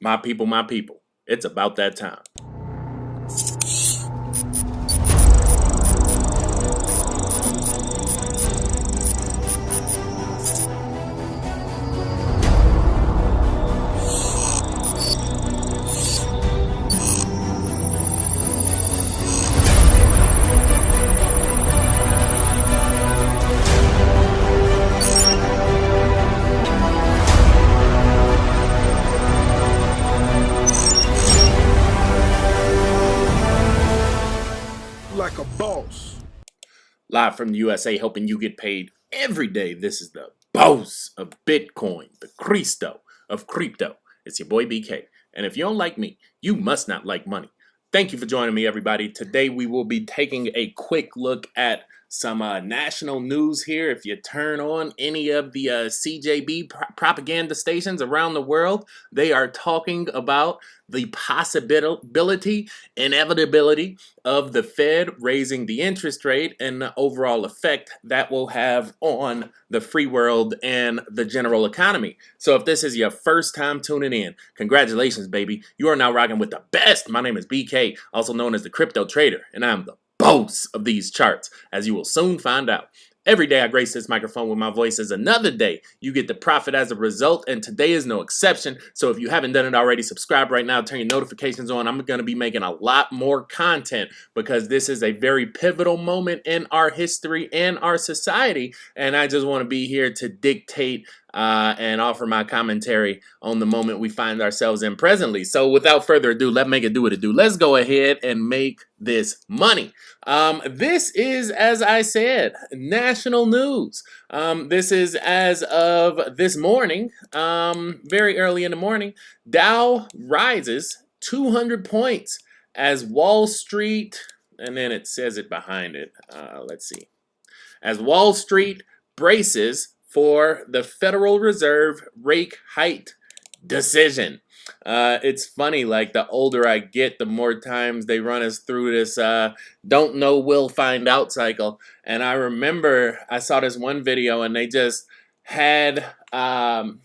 My people, my people, it's about that time. Live from the USA, helping you get paid every day. This is the boss of Bitcoin, the Cristo of crypto. It's your boy BK. And if you don't like me, you must not like money. Thank you for joining me, everybody. Today we will be taking a quick look at some uh, national news here. If you turn on any of the uh, CJB pro propaganda stations around the world, they are talking about the possibility, inevitability of the Fed raising the interest rate and the overall effect that will have on the free world and the general economy. So if this is your first time tuning in, congratulations, baby. You are now rocking with the best. My name is BK, also known as the Crypto Trader, and I'm the boast of these charts, as you will soon find out. Every day I grace this microphone with my voice is another day. You get the profit as a result, and today is no exception. So if you haven't done it already, subscribe right now, turn your notifications on. I'm going to be making a lot more content because this is a very pivotal moment in our history and our society. And I just want to be here to dictate uh, and offer my commentary on the moment we find ourselves in presently. So without further ado, let's make it do what it do. Let's go ahead and make this money. Um, this is, as I said, national news. Um, this is as of this morning, um, very early in the morning. Dow rises 200 points as Wall Street, and then it says it behind it. Uh, let's see. As Wall Street braces for the Federal Reserve rate hike decision. Uh, it's funny, like the older I get, the more times they run us through this uh, don't know, will find out cycle. And I remember I saw this one video and they just had um,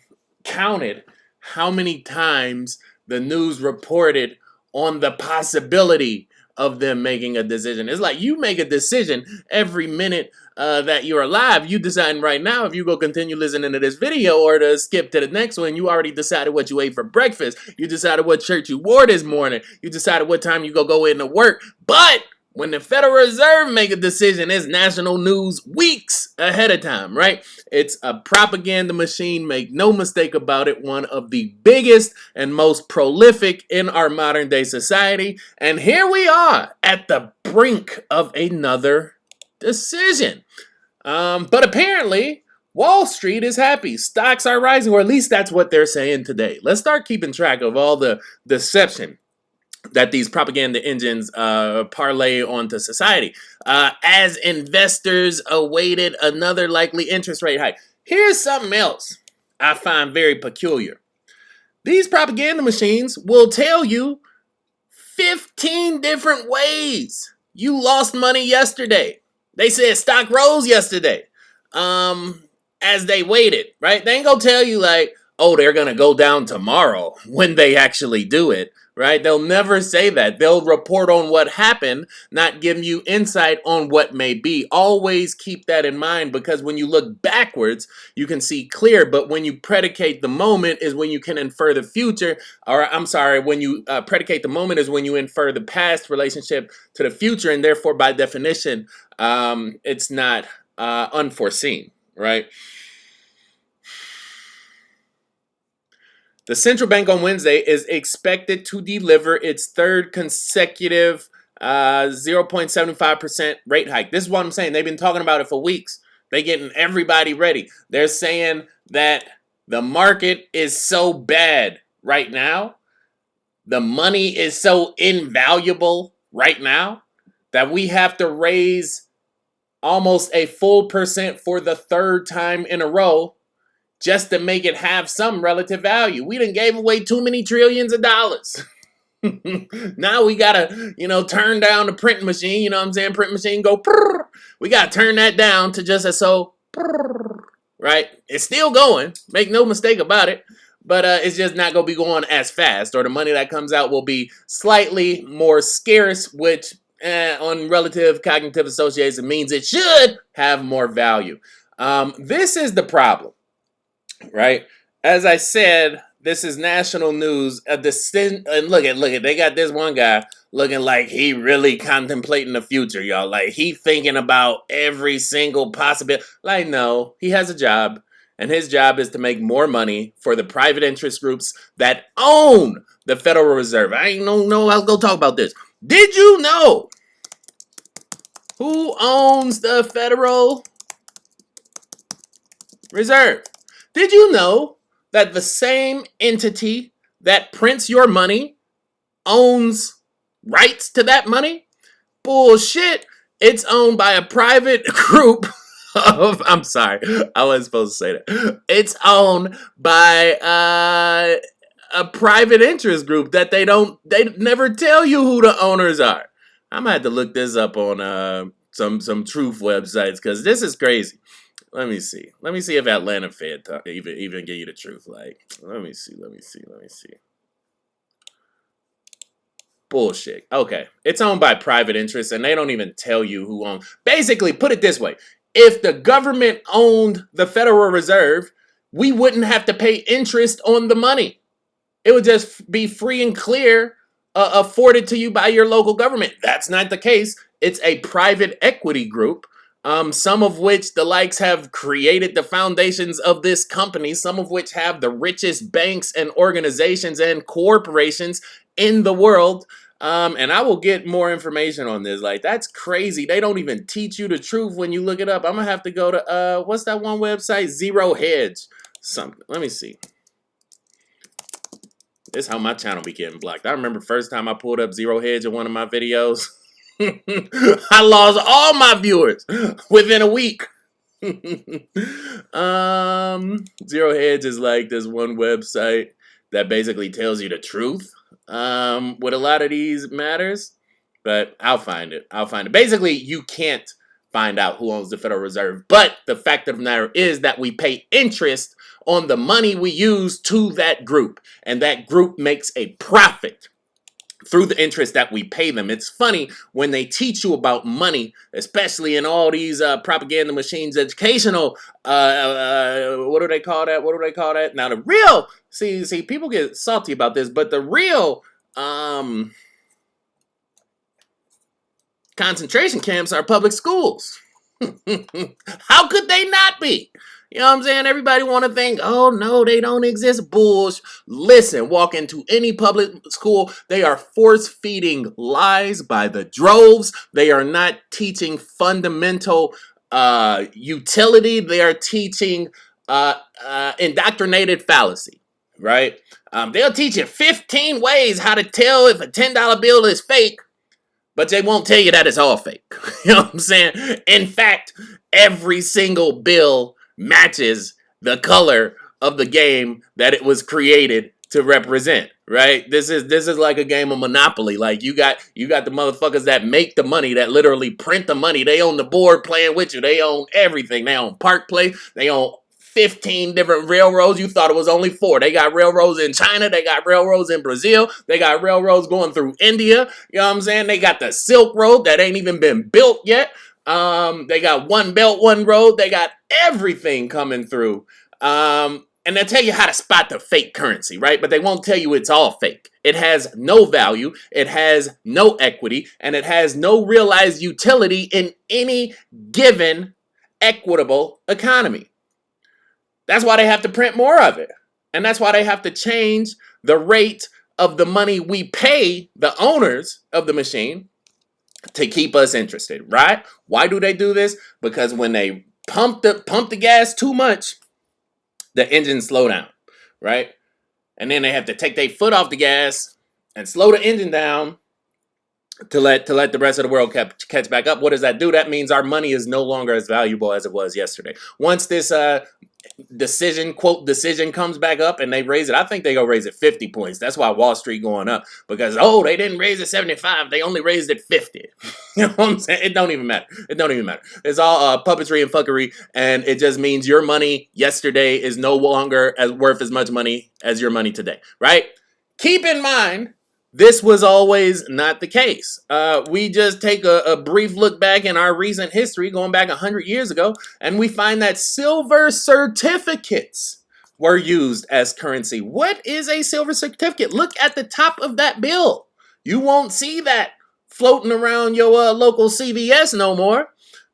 counted how many times the news reported on the possibility of them making a decision. It's like you make a decision every minute uh, that you're alive. You decide right now if you go continue listening to this video or to skip to the next one. You already decided what you ate for breakfast. You decided what shirt you wore this morning. You decided what time you go go into work. But when the Federal Reserve make a decision, it's national news weeks ahead of time, right? It's a propaganda machine, make no mistake about it, one of the biggest and most prolific in our modern day society. And here we are at the brink of another decision. Um, but apparently, Wall Street is happy. Stocks are rising, or at least that's what they're saying today. Let's start keeping track of all the deception that these propaganda engines uh, parlay onto society. Uh, as investors awaited another likely interest rate hike. Here's something else I find very peculiar. These propaganda machines will tell you 15 different ways you lost money yesterday. They said stock rose yesterday um, as they waited, right? They ain't gonna tell you like, oh, they're gonna go down tomorrow when they actually do it right? They'll never say that. They'll report on what happened, not give you insight on what may be. Always keep that in mind because when you look backwards, you can see clear, but when you predicate the moment is when you can infer the future, or I'm sorry, when you uh, predicate the moment is when you infer the past relationship to the future, and therefore, by definition, um, it's not uh, unforeseen, right? The central bank on Wednesday is expected to deliver its third consecutive 0.75% uh, rate hike. This is what I'm saying. They've been talking about it for weeks. They're getting everybody ready. They're saying that the market is so bad right now. The money is so invaluable right now that we have to raise almost a full percent for the third time in a row just to make it have some relative value. We didn't gave away too many trillions of dollars. now we gotta, you know, turn down the printing machine. You know what I'm saying? Print machine go. Prrr. We gotta turn that down to just a so. Prrr, right? It's still going. Make no mistake about it. but uh, it's just not to be going as fast, or the money that comes out will be slightly more scarce, which eh, on relative cognitive association means it should have more value. Um, this is the problem, right? As I said, this is national news. A descent, and look at look at they got this one guy looking like he really contemplating the future, y'all. Like he thinking about every single possibility. Like no, he has a job, and his job is to make more money for the private interest groups that own the Federal Reserve. I ain't no no. I'll go talk about this. Did you know who owns the Federal Reserve? Did you know that the same entity that prints your money owns rights to that money? Bullshit. It's owned by a private group of, I'm sorry, I wasn't supposed to say that. It's owned by uh, a private interest group that they don't, they never tell you who the owners are. I'm gonna have to look this up on uh, some some truth websites because this is crazy. Let me see. Let me see if Atlanta Fed even even give you the truth. Like, let me see. Let me see. Let me see. Bullshit. Okay, it's owned by private interests, and they don't even tell you who owns. Basically, put it this way: if the government owned the Federal Reserve, we wouldn't have to pay interest on the money. It would just be free and clear uh, afforded to you by your local government. That's not the case. It's a private equity group, um, some of which the likes have created the foundations of this company, some of which have the richest banks and organizations and corporations in the world. Um, and I will get more information on this. Like, that's crazy. They don't even teach you the truth when you look it up. I'm going to have to go to, uh, what's that one website? Zero Hedge. Something. Let me see. This how my channel be getting blocked. I remember first time I pulled up Zero Hedge in one of my videos. I lost all my viewers within a week. um, Zero Hedge is like this one website that basically tells you the truth um, with a lot of these matters. But I'll find it. I'll find it. Basically, you can't find out who owns the Federal Reserve. But the fact of the matter is that we pay interest on the money we use to that group. And that group makes a profit through the interest that we pay them. It's funny when they teach you about money, especially in all these uh, propaganda machines, educational, uh, uh, what do they call that? What do they call that? Now the real, see, see, people get salty about this, but the real, um, concentration camps are public schools. How could they not be? You know what I'm saying? Everybody want to think, oh no, they don't exist. Bulls. Listen, walk into any public school, they are force feeding lies by the droves. They are not teaching fundamental uh, utility. They are teaching uh, uh, indoctrinated fallacy, right? Um, they'll teach you 15 ways how to tell if a $10 bill is fake, but they won't tell you that it's all fake. you know what I'm saying? In fact, every single bill matches the color of the game that it was created to represent right this is this is like a game of monopoly like you got you got the motherfuckers that make the money that literally print the money they own the board playing with you they own everything they own park place they own 15 different railroads. You thought it was only four. They got railroads in China. They got railroads in Brazil. They got railroads going through India. You know what I'm saying? They got the Silk Road that ain't even been built yet. Um, they got one belt, one road. They got everything coming through. Um, and they'll tell you how to spot the fake currency, right? But they won't tell you it's all fake. It has no value, it has no equity, and it has no realized utility in any given equitable economy. That's why they have to print more of it. And that's why they have to change the rate of the money we pay the owners of the machine to keep us interested, right? Why do they do this? Because when they pump the pump the gas too much, the engine slow down, right? And then they have to take their foot off the gas and slow the engine down to let to let the rest of the world catch, catch back up. What does that do? That means our money is no longer as valuable as it was yesterday. Once this uh decision quote decision comes back up and they raise it. I think they go raise it 50 points. That's why wall street going up because oh they didn't raise it 75 they only raised it 50 you know what i'm saying? It don't even matter. It don't even matter. It's all uh, puppetry and fuckery and it just means your money yesterday is no longer as worth as much money as your money today right? Keep in mind this was always not the case. Uh, we just take a, a, brief look back in our recent history, going back 100 years ago, and we find that silver certificates were used as currency. What is a silver certificate? Look at the top of that bill. You won't see that floating around your uh, local CVS no more.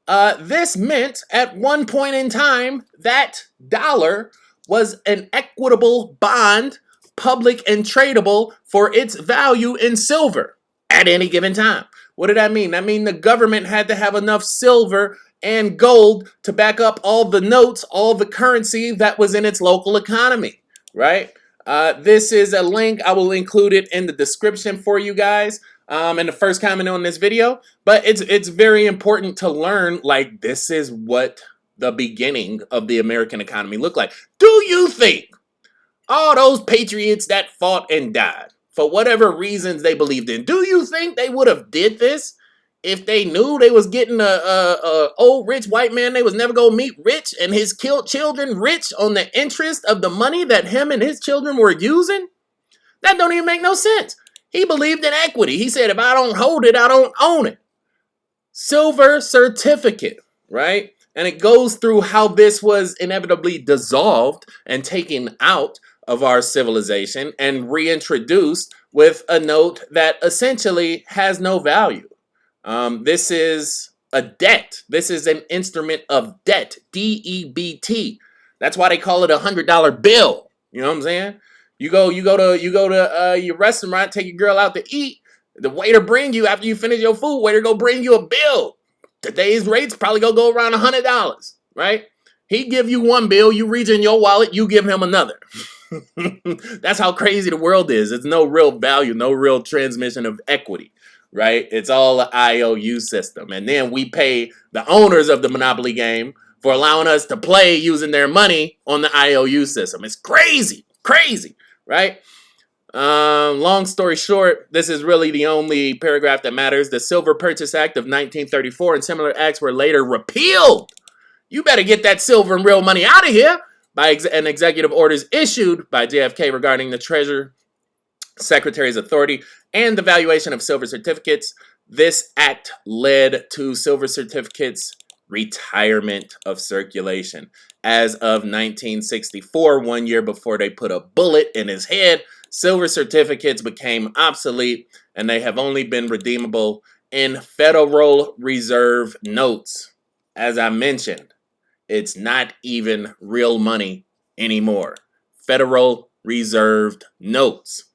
Uh, this meant at one point in time that dollar was an equitable bond public and tradable for its value in silver at any given time. What did that mean? That mean the government had to have enough silver and gold to back up all the notes, all the currency that was in its local economy, right? Uh, this is a link. I will include it in the description for you guys um, in the first comment on this video. But it's, it's very important to learn, like, this is what the beginning of the American economy looked like. Do you think all those patriots that fought and died for whatever reasons they believed in. Do you think they would have did this if they knew they was getting a, a, a old rich white man they was never gonna meet rich and his killed children rich on the interest of the money that him and his children were using? That don't even make no sense. He believed in equity. He said, if I don't hold it, I don't own it. Silver certificate, right? And it goes through how this was inevitably dissolved and taken out of our civilization and reintroduced with a note that essentially has no value. Um, this is a debt. This is an instrument of debt, D-E-B-T. That's why they call it a hundred dollar bill. You know what I'm saying? You go, you go to, you go to uh, your restaurant, take your girl out to eat. The waiter bring you after you finish your food. Waiter go bring you a bill. Today's rates probably gonna go around a hundred dollars, right? He give you one bill, you reach in your wallet, you give him another. That's how crazy the world is. It's no real value, no real transmission of equity, right? It's all an IOU system. And then we pay the owners of the Monopoly game for allowing us to play using their money on the IOU system. It's crazy, crazy, right? Um, long story short, this is really the only paragraph that matters. The Silver Purchase Act of 1934 and similar acts were later repealed. You better get that silver and real money out of here by ex an executive orders issued by JFK regarding the Treasury Secretary's authority and the valuation of silver certificates. This act led to silver certificates retirement of circulation. As of 1964, one year before they put a bullet in his head, silver certificates became obsolete and they have only been redeemable in Federal Reserve notes. As I mentioned, it's not even real money anymore. Federal Reserved notes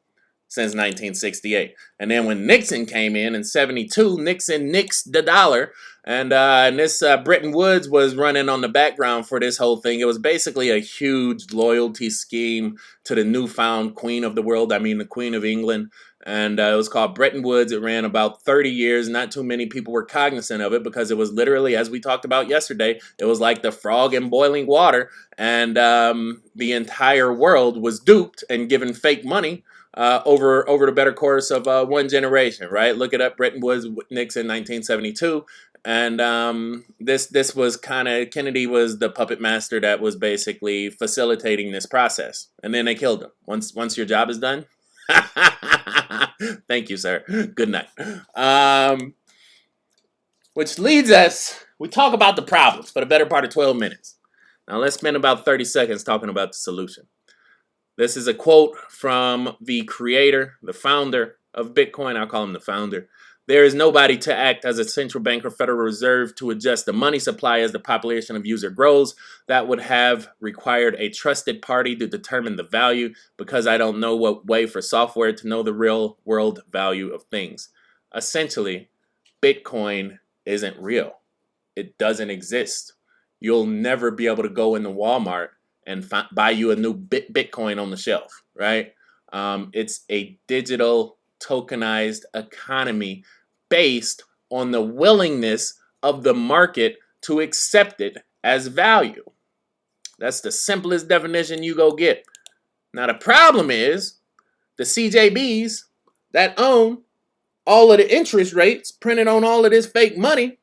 since 1968. And then when Nixon came in in 72, Nixon nixed the dollar. And, uh, and this uh, Bretton Woods was running on the background for this whole thing. It was basically a huge loyalty scheme to the newfound queen of the world. I mean, the queen of England and uh, it was called Bretton Woods. It ran about 30 years. Not too many people were cognizant of it because it was literally, as we talked about yesterday, it was like the frog in boiling water, and um, the entire world was duped and given fake money uh, over over the better course of uh, one generation. Right? Look it up, Bretton Woods, Nixon, 1972. And um, this this was kind of Kennedy was the puppet master that was basically facilitating this process, and then they killed him. Once once your job is done, Thank you, sir. Good night. Um, which leads us, we talk about the problems for the better part of 12 minutes. Now let's spend about 30 seconds talking about the solution. This is a quote from the creator, the founder of Bitcoin. I'll call him the founder. There is nobody to act as a central bank or Federal Reserve to adjust the money supply as the population of user grows. That would have required a trusted party to determine the value because I don't know what way for software to know the real world value of things. Essentially, Bitcoin isn't real. It doesn't exist. You'll never be able to go into Walmart and buy you a new Bitcoin on the shelf, right? Um, it's a digital tokenized economy based on the willingness of the market to accept it as value. That's the simplest definition you go get. Now the problem is the CJBs that own all of the interest rates printed on all of this fake money,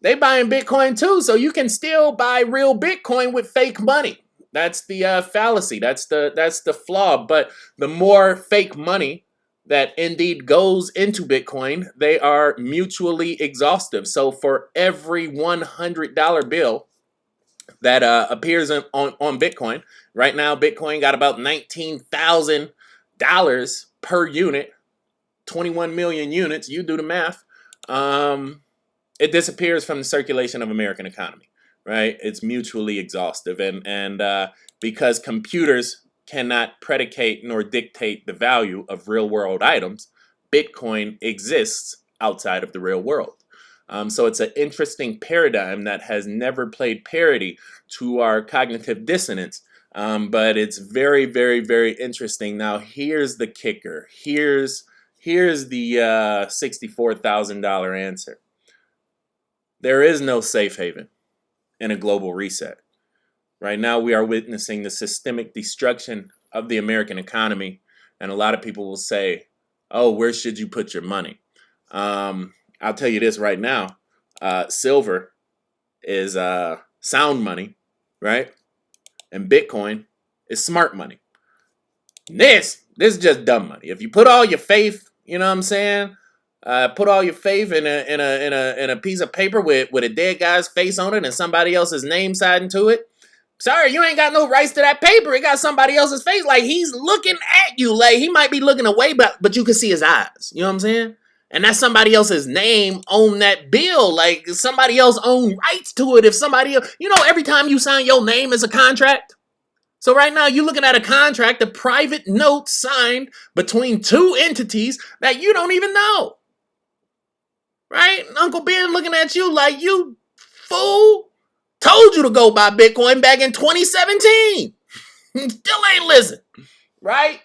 they buying Bitcoin too. So you can still buy real Bitcoin with fake money. That's the uh, fallacy. That's the that's the flaw. But the more fake money that indeed goes into Bitcoin, they are mutually exhaustive. So for every $100 bill that uh, appears on, on, on Bitcoin, right now Bitcoin got about $19,000 per unit, 21 million units, you do the math. Um, it disappears from the circulation of American economy, right? It's mutually exhaustive. And, and uh, because computers cannot predicate nor dictate the value of real world items, Bitcoin exists outside of the real world. Um, so it's an interesting paradigm that has never played parity to our cognitive dissonance. Um, but it's very, very, very interesting. Now, here's the kicker. Here's here's the uh, $64,000 answer. There is no safe haven in a global reset. Right now, we are witnessing the systemic destruction of the American economy. And a lot of people will say, oh, where should you put your money? Um, I'll tell you this right now. Uh, silver is uh, sound money, right? And Bitcoin is smart money. This, this is just dumb money. If you put all your faith, you know what I'm saying? Uh, put all your faith in a in a in a in a piece of paper with with a dead guy's face on it and somebody else's name siding to it. Sorry, you ain't got no rights to that paper. It got somebody else's face. Like he's looking at you. Like he might be looking away, but but you can see his eyes. You know what I'm saying? And that's somebody else's name on that bill. Like somebody else own rights to it. If somebody else, you know, every time you sign your name as a contract. So right now you're looking at a contract, a private note signed between two entities that you don't even know. Right? Uncle Ben looking at you like you fool. Told you to go buy Bitcoin back in 2017. Still ain't listen, right?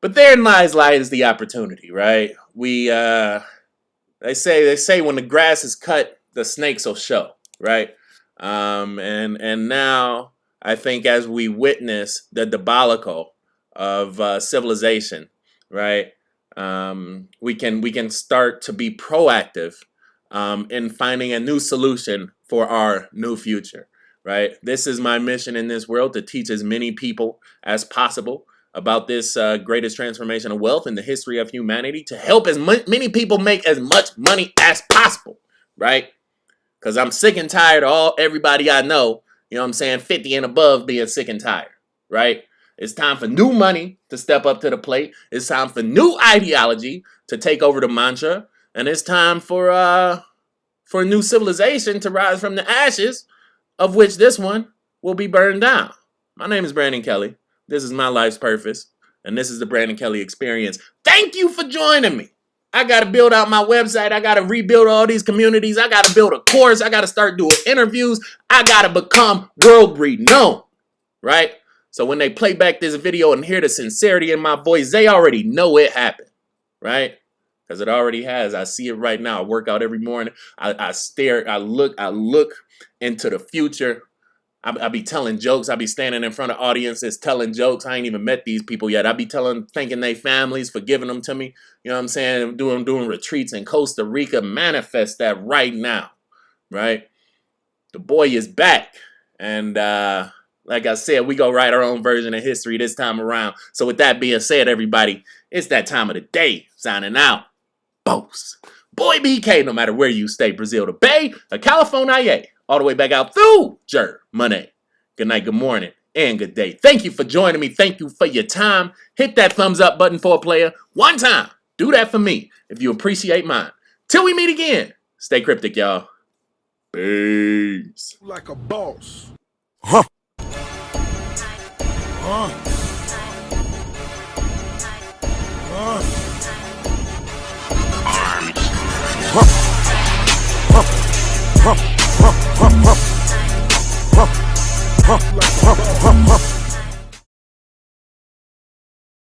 But therein lies lies the opportunity, right? We uh they say they say when the grass is cut, the snakes will show, right? Um and and now I think as we witness the debacle of uh, civilization, right? Um, we can we can start to be proactive um, in finding a new solution for our new future, right? This is my mission in this world to teach as many people as possible about this uh, greatest transformation of wealth in the history of humanity to help as many people make as much money as possible, right? Because I'm sick and tired of all everybody I know, you know what I'm saying, 50 and above being sick and tired, right? It's time for new money to step up to the plate. It's time for new ideology to take over the mantra. And it's time for uh for a new civilization to rise from the ashes, of which this one will be burned down. My name is Brandon Kelly. This is my life's purpose, and this is the Brandon Kelly experience. Thank you for joining me. I got to build out my website. I got to rebuild all these communities. I got to build a course. I got to start doing interviews. I got to become world renowned, right? So when they play back this video and hear the sincerity in my voice, they already know it happened, right? Because it already has. I see it right now. I work out every morning. I, I stare, I look, I look into the future. I, be telling jokes. I be standing in front of audiences telling jokes. I ain't even met these people yet. I be telling, thanking their families for giving them to me. You know what I'm saying? Doing doing retreats in Costa Rica. Manifest that right now, right? The boy is back, and uh, like I said, we go write our own version of history this time around. So with that being said, everybody, it's that time of the day. Signing out. Boss. Boy BK, no matter where you stay, Brazil to Bay, or California, all the way back out through Germany. Good night, good morning, and good day. Thank you for joining me. Thank you for your time. Hit that thumbs up button for a player one time. Do that for me if you appreciate mine. Till we meet again, stay cryptic, y'all. Peace. Like a boss. Huh. Uh. Uh. Huh.